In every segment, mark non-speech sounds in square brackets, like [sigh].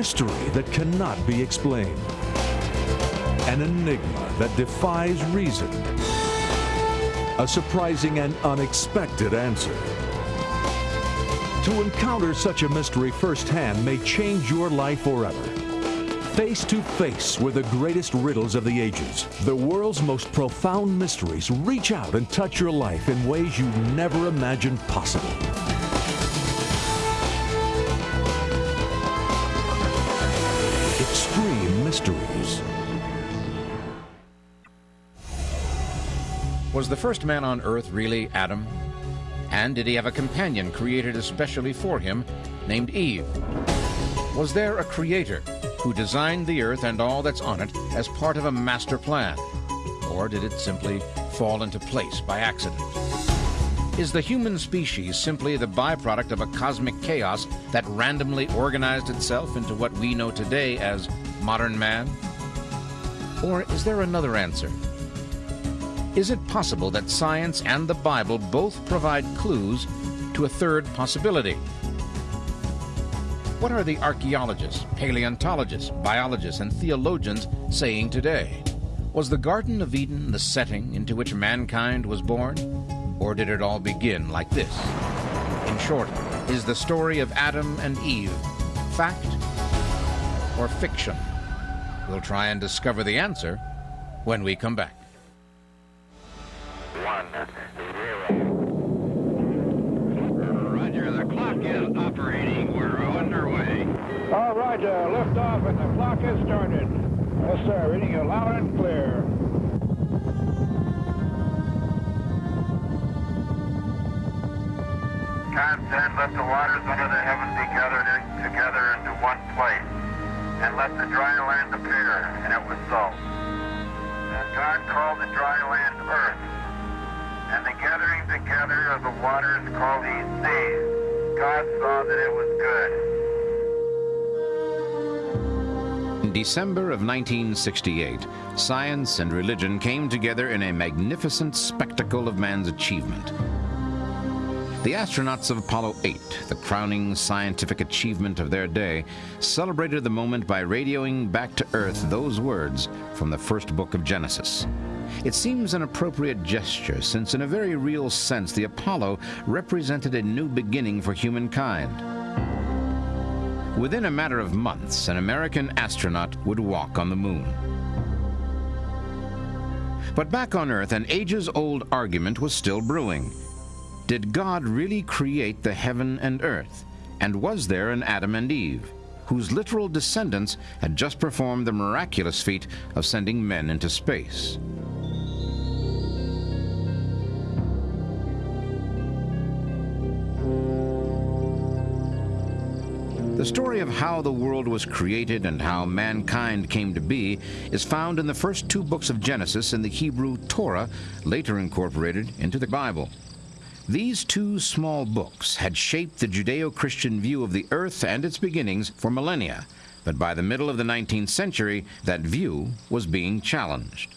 mystery that cannot be explained. An enigma that defies reason. A surprising and unexpected answer. To encounter such a mystery firsthand may change your life forever. Face to face with the greatest riddles of the ages, the world's most profound mysteries reach out and touch your life in ways you never imagined possible. Mysteries. Was the first man on earth really Adam? And did he have a companion created especially for him named Eve? Was there a creator who designed the earth and all that's on it as part of a master plan? Or did it simply fall into place by accident? Is the human species simply the byproduct of a cosmic chaos that randomly organized itself into what we know today as modern man? Or is there another answer? Is it possible that science and the Bible both provide clues to a third possibility? What are the archaeologists, paleontologists, biologists, and theologians saying today? Was the Garden of Eden the setting into which mankind was born? Or did it all begin like this? In short, is the story of Adam and Eve fact or fiction? We'll try and discover the answer when we come back. One, zero. Roger, the clock is operating. We're underway. All right, uh, lift off and the clock has started. Yes, sir. Reading you loud and clear. God said, let the waters under the heaven be gathered in, together into one place, and let the dry land appear. And it was so. And God called the dry land earth, and the gathering together of the waters called he seas. God saw that it was good. In December of 1968, science and religion came together in a magnificent spectacle of man's achievement. The astronauts of Apollo 8, the crowning scientific achievement of their day, celebrated the moment by radioing back to Earth those words from the first book of Genesis. It seems an appropriate gesture since in a very real sense the Apollo represented a new beginning for humankind. Within a matter of months, an American astronaut would walk on the moon. But back on Earth, an ages-old argument was still brewing. Did God really create the heaven and earth? And was there an Adam and Eve, whose literal descendants had just performed the miraculous feat of sending men into space? The story of how the world was created and how mankind came to be is found in the first two books of Genesis in the Hebrew Torah, later incorporated into the Bible. These two small books had shaped the Judeo-Christian view of the earth and its beginnings for millennia, but by the middle of the 19th century, that view was being challenged.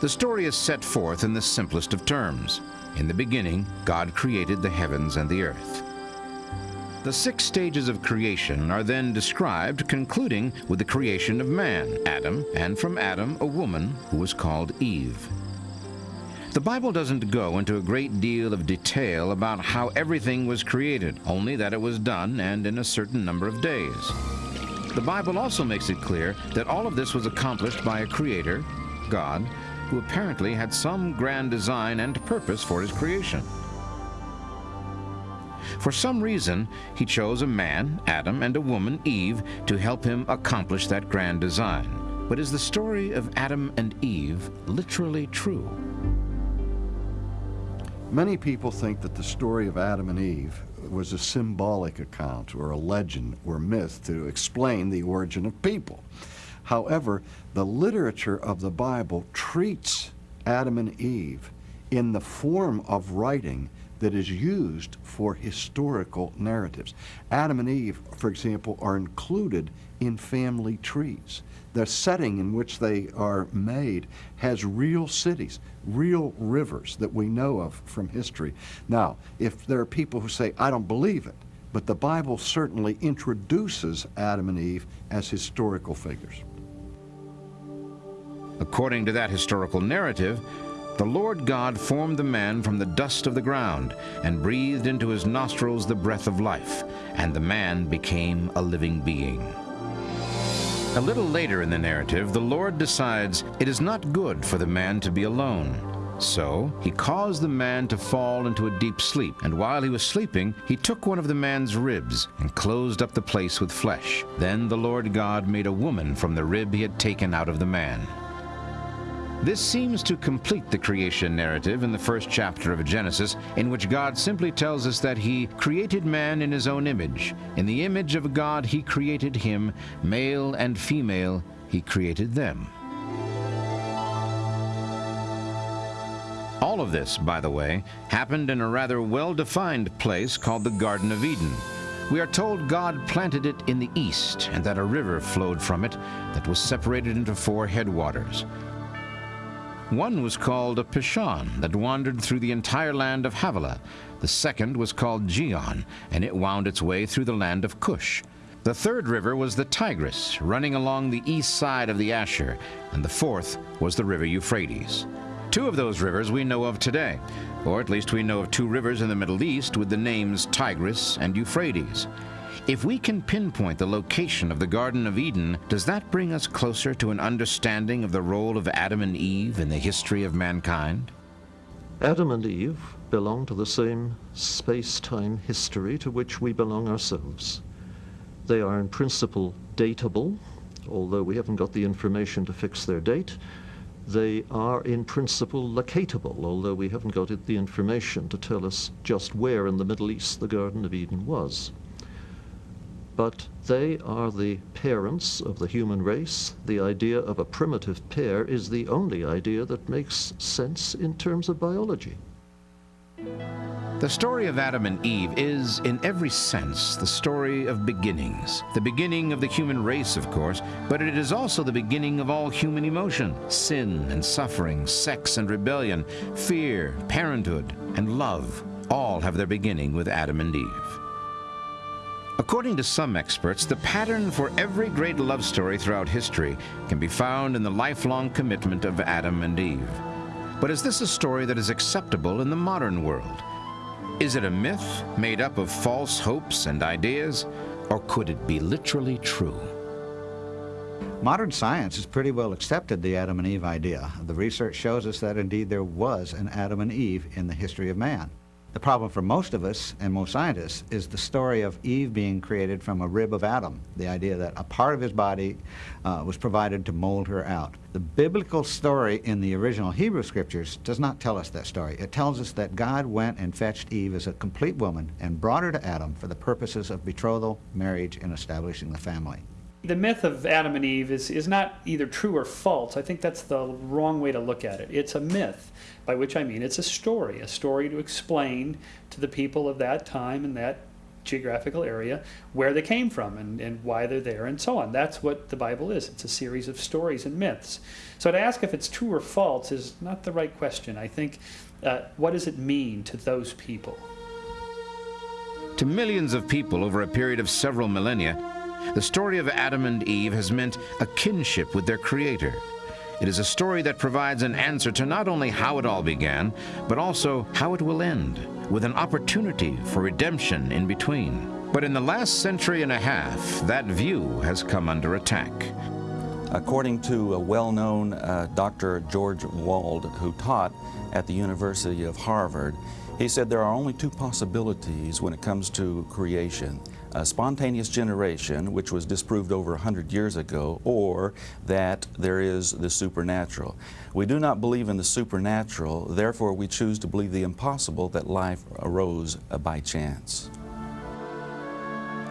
The story is set forth in the simplest of terms. In the beginning, God created the heavens and the earth. The six stages of creation are then described, concluding with the creation of man, Adam, and from Adam a woman who was called Eve. The Bible doesn't go into a great deal of detail about how everything was created, only that it was done and in a certain number of days. The Bible also makes it clear that all of this was accomplished by a creator, God, who apparently had some grand design and purpose for his creation. For some reason, he chose a man, Adam, and a woman, Eve, to help him accomplish that grand design. But is the story of Adam and Eve literally true? Many people think that the story of Adam and Eve was a symbolic account or a legend or myth to explain the origin of people. However, the literature of the Bible treats Adam and Eve in the form of writing that is used for historical narratives. Adam and Eve, for example, are included in family trees. The setting in which they are made has real cities, real rivers that we know of from history. Now, if there are people who say, I don't believe it, but the Bible certainly introduces Adam and Eve as historical figures. According to that historical narrative, the Lord God formed the man from the dust of the ground and breathed into his nostrils the breath of life, and the man became a living being. A little later in the narrative, the Lord decides it is not good for the man to be alone. So he caused the man to fall into a deep sleep, and while he was sleeping, he took one of the man's ribs and closed up the place with flesh. Then the Lord God made a woman from the rib he had taken out of the man. This seems to complete the creation narrative in the first chapter of Genesis, in which God simply tells us that he created man in his own image. In the image of God he created him, male and female he created them. All of this, by the way, happened in a rather well-defined place called the Garden of Eden. We are told God planted it in the east and that a river flowed from it that was separated into four headwaters. One was called a Pishon that wandered through the entire land of Havilah. The second was called Gihon, and it wound its way through the land of Cush. The third river was the Tigris, running along the east side of the Ashur, and the fourth was the river Euphrates. Two of those rivers we know of today, or at least we know of two rivers in the Middle East with the names Tigris and Euphrates. If we can pinpoint the location of the Garden of Eden, does that bring us closer to an understanding of the role of Adam and Eve in the history of mankind? Adam and Eve belong to the same space-time history to which we belong ourselves. They are in principle datable, although we haven't got the information to fix their date. They are in principle locatable, although we haven't got the information to tell us just where in the Middle East the Garden of Eden was but they are the parents of the human race. The idea of a primitive pair is the only idea that makes sense in terms of biology. The story of Adam and Eve is, in every sense, the story of beginnings. The beginning of the human race, of course, but it is also the beginning of all human emotion. Sin and suffering, sex and rebellion, fear, parenthood, and love all have their beginning with Adam and Eve. According to some experts, the pattern for every great love story throughout history can be found in the lifelong commitment of Adam and Eve. But is this a story that is acceptable in the modern world? Is it a myth made up of false hopes and ideas, or could it be literally true? Modern science has pretty well accepted the Adam and Eve idea. The research shows us that indeed there was an Adam and Eve in the history of man. The problem for most of us and most scientists is the story of Eve being created from a rib of Adam, the idea that a part of his body uh, was provided to mold her out. The biblical story in the original Hebrew scriptures does not tell us that story. It tells us that God went and fetched Eve as a complete woman and brought her to Adam for the purposes of betrothal, marriage, and establishing the family. The myth of Adam and Eve is, is not either true or false. I think that's the wrong way to look at it. It's a myth, by which I mean it's a story, a story to explain to the people of that time and that geographical area where they came from and, and why they're there and so on. That's what the Bible is. It's a series of stories and myths. So to ask if it's true or false is not the right question. I think, uh, what does it mean to those people? To millions of people over a period of several millennia, the story of Adam and Eve has meant a kinship with their Creator. It is a story that provides an answer to not only how it all began, but also how it will end, with an opportunity for redemption in between. But in the last century and a half, that view has come under attack. According to a well-known uh, Dr. George Wald, who taught at the University of Harvard, he said there are only two possibilities when it comes to creation a spontaneous generation, which was disproved over 100 years ago, or that there is the supernatural. We do not believe in the supernatural, therefore we choose to believe the impossible that life arose by chance.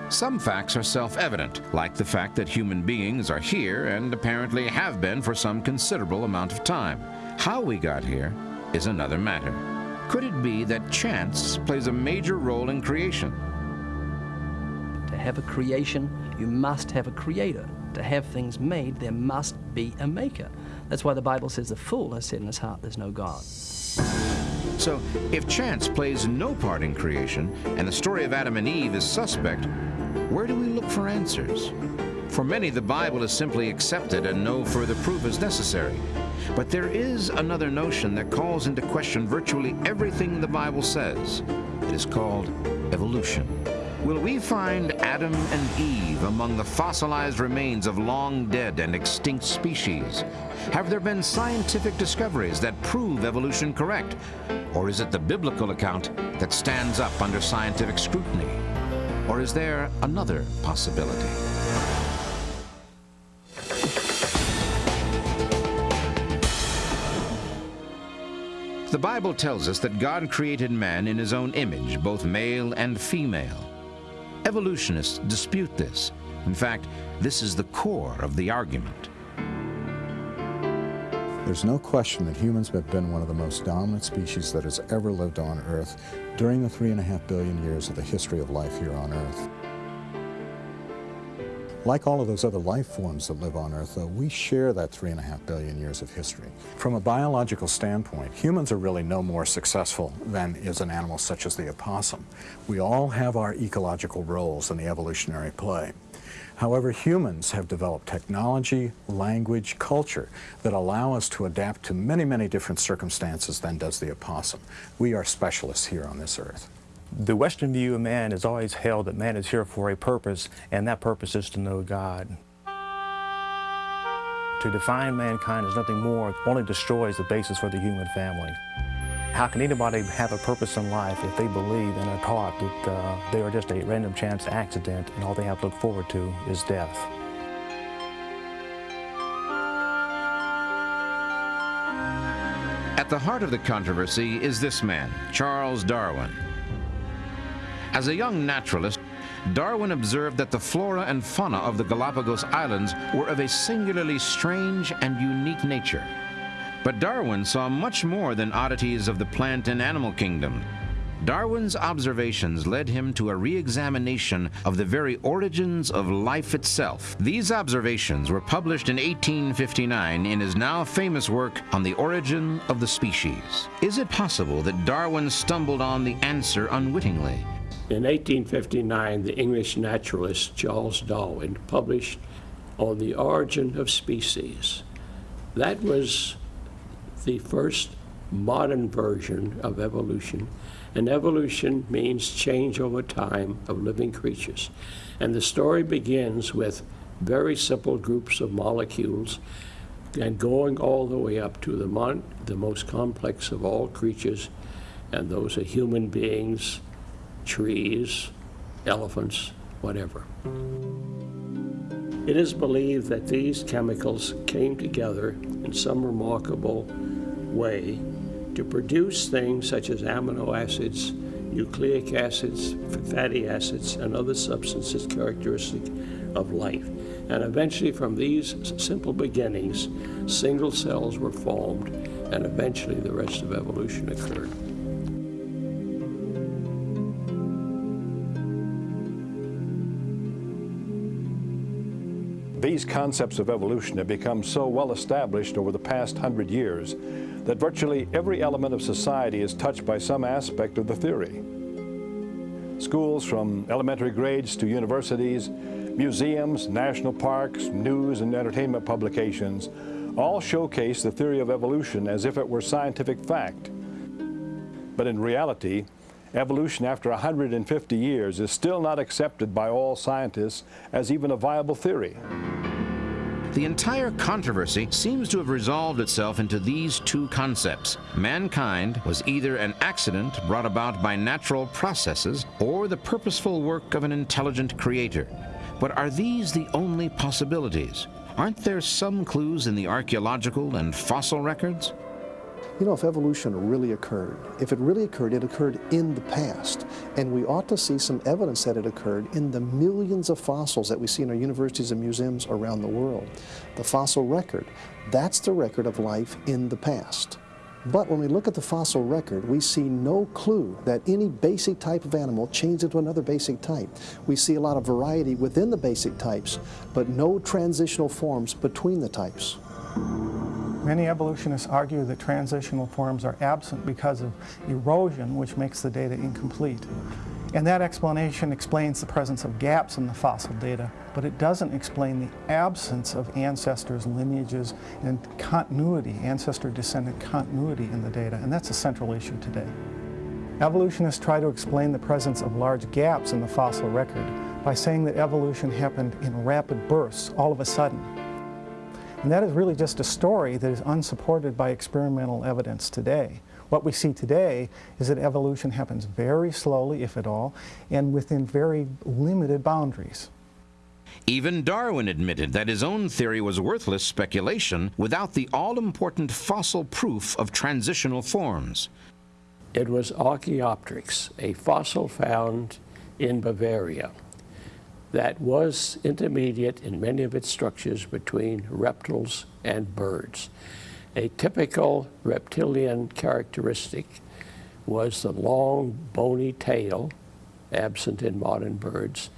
Some facts are self-evident, like the fact that human beings are here and apparently have been for some considerable amount of time. How we got here is another matter. Could it be that chance plays a major role in creation? To have a creation, you must have a creator. To have things made, there must be a maker. That's why the Bible says the fool has said in his heart, there's no God. So, if chance plays no part in creation and the story of Adam and Eve is suspect, where do we look for answers? For many, the Bible is simply accepted and no further proof is necessary. But there is another notion that calls into question virtually everything the Bible says. It is called evolution. Will we find Adam and Eve among the fossilized remains of long dead and extinct species? Have there been scientific discoveries that prove evolution correct? Or is it the biblical account that stands up under scientific scrutiny? Or is there another possibility? The Bible tells us that God created man in his own image, both male and female. Evolutionists dispute this. In fact, this is the core of the argument. There's no question that humans have been one of the most dominant species that has ever lived on Earth during the three and a half billion years of the history of life here on Earth. Like all of those other life forms that live on Earth, though, we share that three and a half billion years of history. From a biological standpoint, humans are really no more successful than is an animal such as the opossum. We all have our ecological roles in the evolutionary play. However, humans have developed technology, language, culture that allow us to adapt to many, many different circumstances than does the opossum. We are specialists here on this earth. The Western view of man is always held that man is here for a purpose, and that purpose is to know God. To define mankind as nothing more only destroys the basis for the human family. How can anybody have a purpose in life if they believe and are taught that uh, they are just a random chance accident and all they have to look forward to is death? At the heart of the controversy is this man, Charles Darwin. As a young naturalist, Darwin observed that the flora and fauna of the Galapagos Islands were of a singularly strange and unique nature. But Darwin saw much more than oddities of the plant and animal kingdom. Darwin's observations led him to a re-examination of the very origins of life itself. These observations were published in 1859 in his now famous work on the origin of the species. Is it possible that Darwin stumbled on the answer unwittingly? In 1859, the English naturalist Charles Darwin published On the Origin of Species. That was the first modern version of evolution. And evolution means change over time of living creatures. And the story begins with very simple groups of molecules and going all the way up to the, the most complex of all creatures, and those are human beings, trees, elephants, whatever. It is believed that these chemicals came together in some remarkable way to produce things such as amino acids, nucleic acids, fatty acids, and other substances characteristic of life. And eventually, from these simple beginnings, single cells were formed, and eventually the rest of evolution occurred. Concepts of evolution have become so well established over the past hundred years that virtually every element of society is touched by some aspect of the theory. Schools from elementary grades to universities, museums, national parks, news and entertainment publications all showcase the theory of evolution as if it were scientific fact. But in reality, evolution after 150 years is still not accepted by all scientists as even a viable theory. The entire controversy seems to have resolved itself into these two concepts. Mankind was either an accident brought about by natural processes or the purposeful work of an intelligent creator. But are these the only possibilities? Aren't there some clues in the archaeological and fossil records? You know, if evolution really occurred, if it really occurred, it occurred in the past. And we ought to see some evidence that it occurred in the millions of fossils that we see in our universities and museums around the world. The fossil record, that's the record of life in the past. But when we look at the fossil record, we see no clue that any basic type of animal changed into another basic type. We see a lot of variety within the basic types, but no transitional forms between the types. Many evolutionists argue that transitional forms are absent because of erosion, which makes the data incomplete. And that explanation explains the presence of gaps in the fossil data, but it doesn't explain the absence of ancestors, lineages, and continuity, ancestor-descendant continuity in the data, and that's a central issue today. Evolutionists try to explain the presence of large gaps in the fossil record by saying that evolution happened in rapid bursts, all of a sudden. And that is really just a story that is unsupported by experimental evidence today. What we see today is that evolution happens very slowly, if at all, and within very limited boundaries. Even Darwin admitted that his own theory was worthless speculation without the all-important fossil proof of transitional forms. It was Archaeopteryx, a fossil found in Bavaria that was intermediate in many of its structures between reptiles and birds. A typical reptilian characteristic was the long, bony tail, absent in modern birds,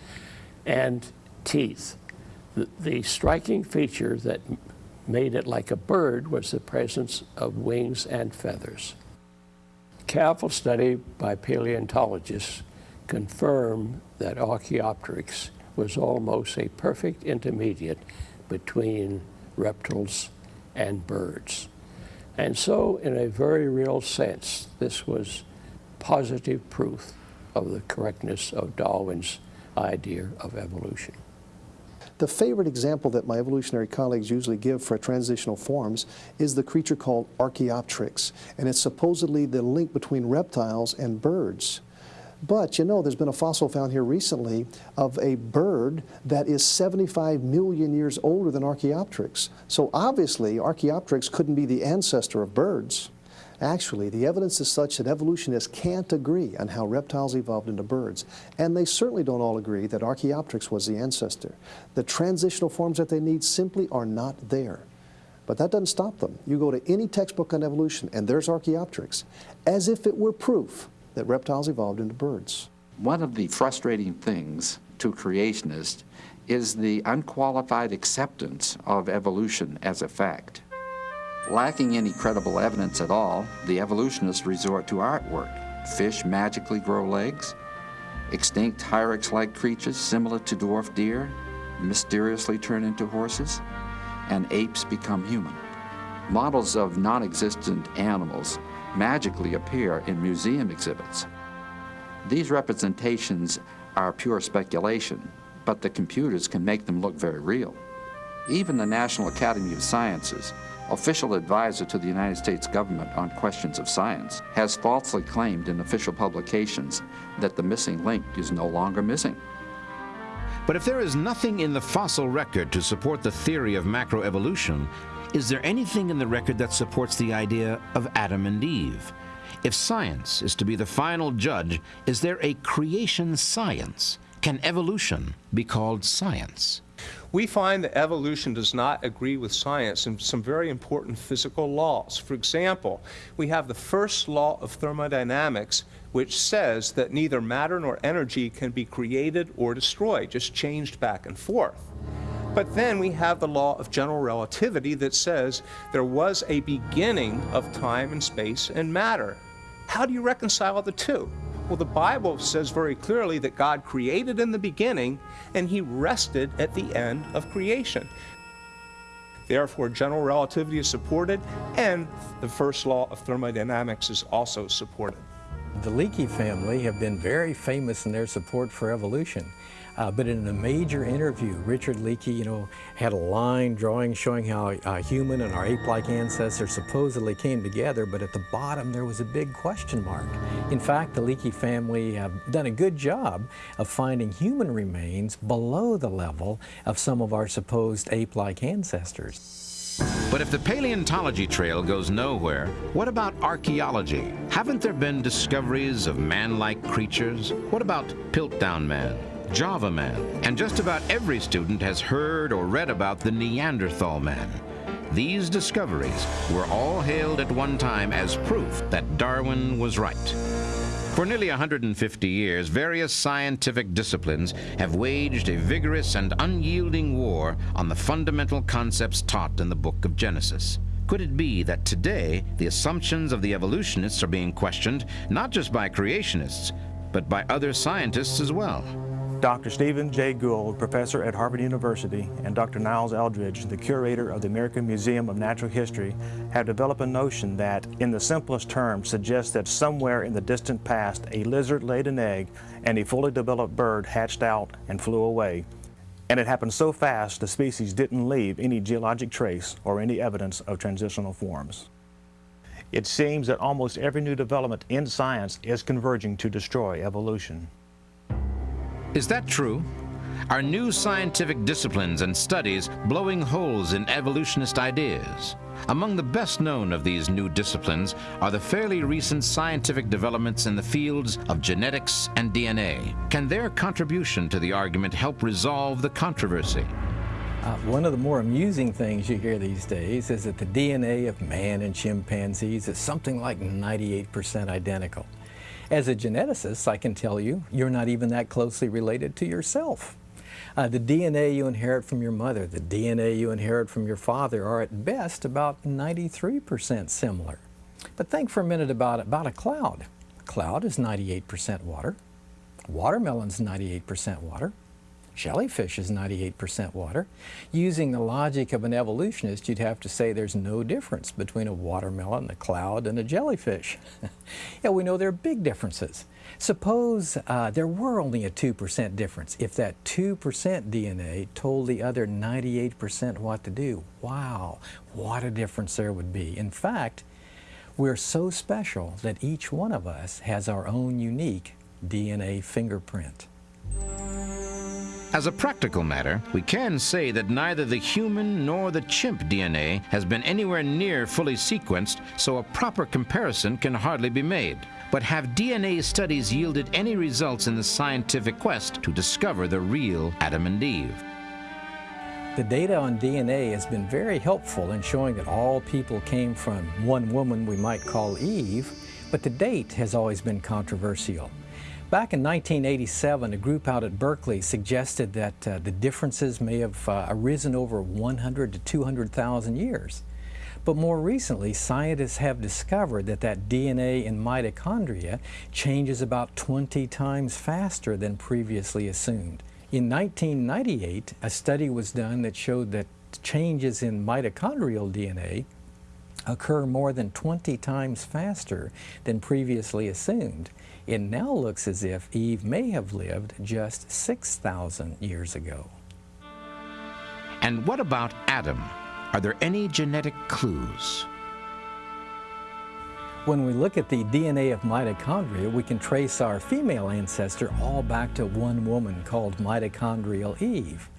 and teeth. The, the, striking feature that made it like a bird was the presence of wings and feathers. Careful study by paleontologists confirm that Archaeopteryx was almost a perfect intermediate between reptiles and birds. And so, in a very real sense, this was positive proof of the correctness of Darwin's idea of evolution. The favorite example that my evolutionary colleagues usually give for transitional forms is the creature called Archaeopteryx, and it's supposedly the link between reptiles and birds. But you know, there's been a fossil found here recently of a bird that is 75 million years older than Archaeopteryx. So obviously, Archaeopteryx couldn't be the ancestor of birds. Actually, the evidence is such that evolutionists can't agree on how reptiles evolved into birds. And they certainly don't all agree that Archaeopteryx was the ancestor. The transitional forms that they need simply are not there. But that doesn't stop them. You go to any textbook on evolution, and there's Archaeopteryx, as if it were proof that reptiles evolved into birds. One of the frustrating things to creationists is the unqualified acceptance of evolution as a fact. Lacking any credible evidence at all, the evolutionists resort to artwork. Fish magically grow legs, extinct hyrax-like creatures similar to dwarf deer mysteriously turn into horses, and apes become human. Models of non-existent animals magically appear in museum exhibits. These representations are pure speculation, but the computers can make them look very real. Even the National Academy of Sciences, official advisor to the United States government on questions of science, has falsely claimed in official publications that the missing link is no longer missing. But if there is nothing in the fossil record to support the theory of macroevolution, is there anything in the record that supports the idea of Adam and Eve? If science is to be the final judge, is there a creation science? Can evolution be called science? We find that evolution does not agree with science in some very important physical laws. For example, we have the first law of thermodynamics, which says that neither matter nor energy can be created or destroyed, just changed back and forth. But then we have the law of general relativity that says there was a beginning of time and space and matter. How do you reconcile the two? Well, the Bible says very clearly that God created in the beginning and he rested at the end of creation. Therefore, general relativity is supported and the first law of thermodynamics is also supported. The Leakey family have been very famous in their support for evolution. Uh, but in a major interview, Richard Leakey, you know, had a line drawing showing how a human and our ape-like ancestors supposedly came together, but at the bottom there was a big question mark. In fact, the Leakey family have done a good job of finding human remains below the level of some of our supposed ape-like ancestors. But if the paleontology trail goes nowhere, what about archaeology? Haven't there been discoveries of man-like creatures? What about Piltdown Man? Java Man, and just about every student has heard or read about the Neanderthal man. These discoveries were all hailed at one time as proof that Darwin was right. For nearly 150 years, various scientific disciplines have waged a vigorous and unyielding war on the fundamental concepts taught in the book of Genesis. Could it be that today the assumptions of the evolutionists are being questioned not just by creationists, but by other scientists as well? Dr. Stephen J. Gould, professor at Harvard University, and Dr. Niles Eldredge, the curator of the American Museum of Natural History, have developed a notion that, in the simplest terms, suggests that somewhere in the distant past, a lizard laid an egg and a fully developed bird hatched out and flew away. And it happened so fast the species didn't leave any geologic trace or any evidence of transitional forms. It seems that almost every new development in science is converging to destroy evolution. Is that true? Are new scientific disciplines and studies blowing holes in evolutionist ideas? Among the best known of these new disciplines are the fairly recent scientific developments in the fields of genetics and DNA. Can their contribution to the argument help resolve the controversy? Uh, one of the more amusing things you hear these days is that the DNA of man and chimpanzees is something like 98% identical. As a geneticist, I can tell you, you're not even that closely related to yourself. Uh, the DNA you inherit from your mother, the DNA you inherit from your father are at best about 93% similar. But think for a minute about, about a cloud. A cloud is 98% water. Watermelon's 98% water. Jellyfish is 98% water. Using the logic of an evolutionist, you'd have to say there's no difference between a watermelon, a cloud, and a jellyfish. [laughs] yeah, we know there are big differences. Suppose uh, there were only a 2% difference. If that 2% DNA told the other 98% what to do, wow, what a difference there would be. In fact, we're so special that each one of us has our own unique DNA fingerprint. As a practical matter, we can say that neither the human nor the chimp DNA has been anywhere near fully sequenced, so a proper comparison can hardly be made. But have DNA studies yielded any results in the scientific quest to discover the real Adam and Eve? The data on DNA has been very helpful in showing that all people came from one woman we might call Eve, but the date has always been controversial. Back in 1987, a group out at Berkeley suggested that uh, the differences may have uh, arisen over 100 to 200,000 years. But more recently, scientists have discovered that that DNA in mitochondria changes about 20 times faster than previously assumed. In 1998, a study was done that showed that changes in mitochondrial DNA occur more than 20 times faster than previously assumed. It now looks as if Eve may have lived just 6,000 years ago. And what about Adam? Are there any genetic clues? When we look at the DNA of mitochondria, we can trace our female ancestor all back to one woman called mitochondrial Eve.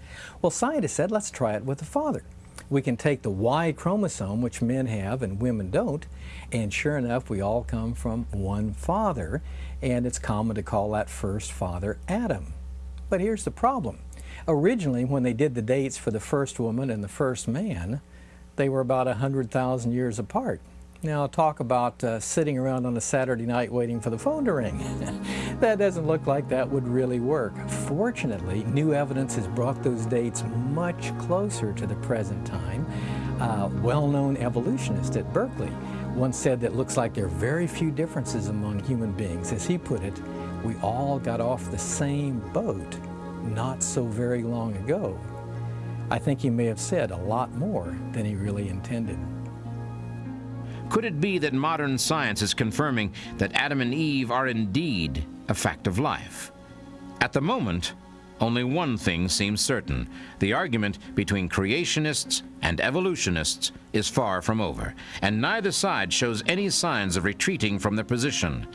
Well, scientists said, let's try it with the father. We can take the Y chromosome, which men have and women don't, and sure enough, we all come from one father, and it's common to call that first father Adam. But here's the problem. Originally, when they did the dates for the first woman and the first man, they were about 100,000 years apart. Now talk about uh, sitting around on a Saturday night waiting for the phone to ring. [laughs] that doesn't look like that would really work. Fortunately, new evidence has brought those dates much closer to the present time. Uh, well-known evolutionist at Berkeley once said that looks like there are very few differences among human beings. As he put it, we all got off the same boat not so very long ago. I think he may have said a lot more than he really intended. Could it be that modern science is confirming that Adam and Eve are indeed a fact of life? At the moment, only one thing seems certain. The argument between creationists and evolutionists is far from over, and neither side shows any signs of retreating from their position.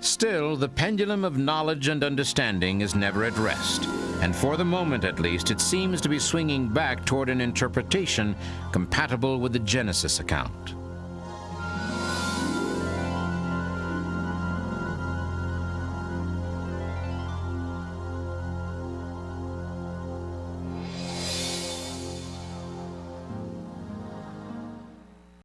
Still, the pendulum of knowledge and understanding is never at rest, and for the moment at least, it seems to be swinging back toward an interpretation compatible with the Genesis account.